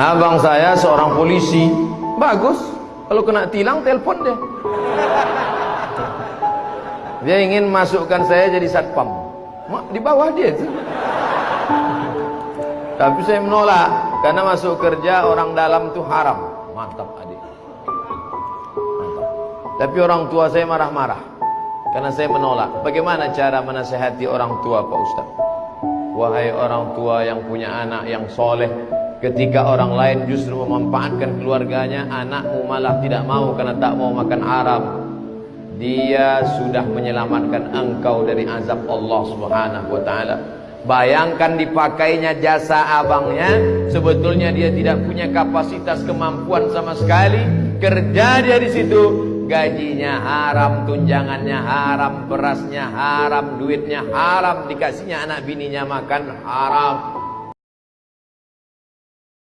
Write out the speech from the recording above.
Abang saya seorang polisi, bagus. Kalau kena tilang telepon deh. Dia ingin masukkan saya jadi satpam. Mak di bawah dia tuh. Tapi saya menolak karena masuk kerja orang dalam itu haram. Mantap adik. Mantap. Tapi orang tua saya marah-marah karena saya menolak. Bagaimana cara menasehati orang tua Pak Ustaz? Wahai orang tua yang punya anak yang soleh Ketika orang lain justru memanfaatkan keluarganya Anakmu malah tidak mau karena tak mau makan haram Dia sudah menyelamatkan engkau dari azab Allah subhanahu wa ta'ala. Bayangkan dipakainya jasa abangnya Sebetulnya dia tidak punya kapasitas kemampuan sama sekali. Kerja dia di situ gajinya haram, tunjangannya haram, berasnya haram, duitnya haram, dikasihnya anak bininya makan haram.